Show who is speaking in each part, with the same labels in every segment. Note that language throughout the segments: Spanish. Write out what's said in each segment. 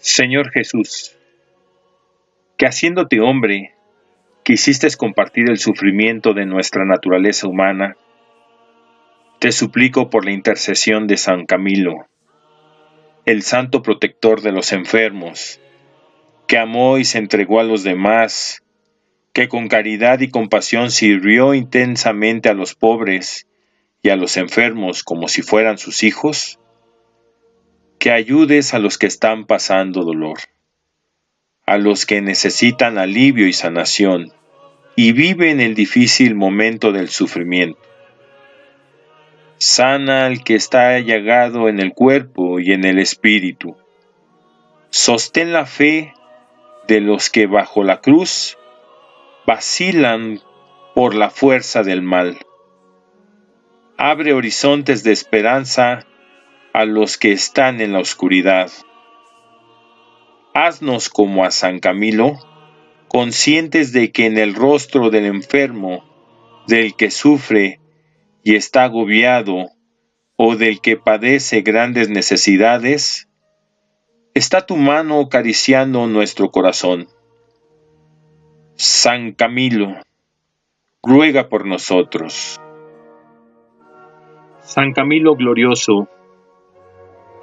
Speaker 1: Señor Jesús, que haciéndote hombre, quisiste compartir el sufrimiento de nuestra naturaleza humana, te suplico por la intercesión de San Camilo, el santo protector de los enfermos, que amó y se entregó a los demás, que con caridad y compasión sirvió intensamente a los pobres y a los enfermos como si fueran sus hijos, que ayudes a los que están pasando dolor, a los que necesitan alivio y sanación y viven el difícil momento del sufrimiento. Sana al que está llagado en el cuerpo y en el espíritu. Sostén la fe de los que bajo la cruz vacilan por la fuerza del mal. Abre horizontes de esperanza a los que están en la oscuridad. Haznos como a San Camilo, conscientes de que en el rostro del enfermo, del que sufre y está agobiado, o del que padece grandes necesidades, está tu mano acariciando nuestro corazón. San Camilo, ruega por nosotros. San Camilo glorioso,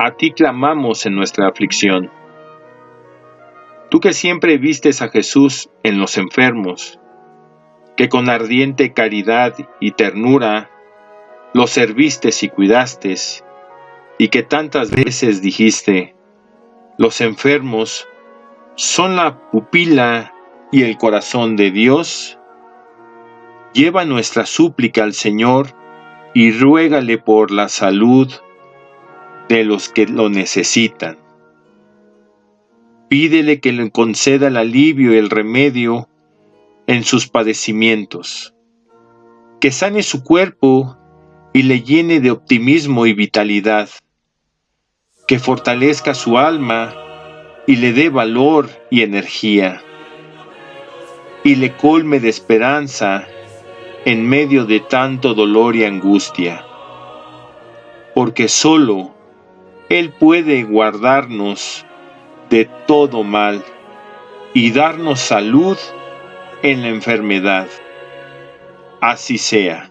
Speaker 1: a ti clamamos en nuestra aflicción. Tú que siempre vistes a Jesús en los enfermos, que con ardiente caridad y ternura los serviste y cuidaste, y que tantas veces dijiste, los enfermos son la pupila y el corazón de Dios, lleva nuestra súplica al Señor y ruégale por la salud de los que lo necesitan. Pídele que le conceda el alivio y el remedio en sus padecimientos, que sane su cuerpo y le llene de optimismo y vitalidad, que fortalezca su alma y le dé valor y energía, y le colme de esperanza en medio de tanto dolor y angustia, porque solo él puede guardarnos de todo mal y darnos salud en la enfermedad. Así sea.